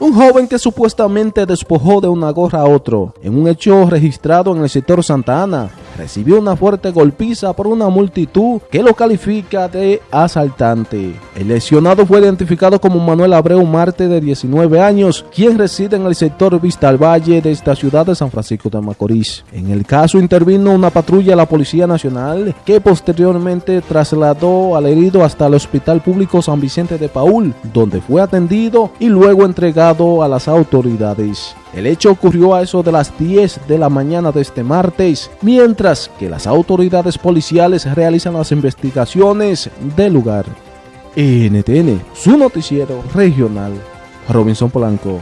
Un joven que supuestamente despojó de una gorra a otro en un hecho registrado en el sector Santa Ana recibió una fuerte golpiza por una multitud que lo califica de asaltante. El lesionado fue identificado como Manuel Abreu Marte de 19 años, quien reside en el sector Vista al Valle de esta ciudad de San Francisco de Macorís. En el caso intervino una patrulla de la Policía Nacional que posteriormente trasladó al herido hasta el Hospital Público San Vicente de Paul, donde fue atendido y luego entregado a las autoridades. El hecho ocurrió a eso de las 10 de la mañana de este martes, mientras que las autoridades policiales realizan las investigaciones del lugar. NTN, su noticiero regional. Robinson Polanco.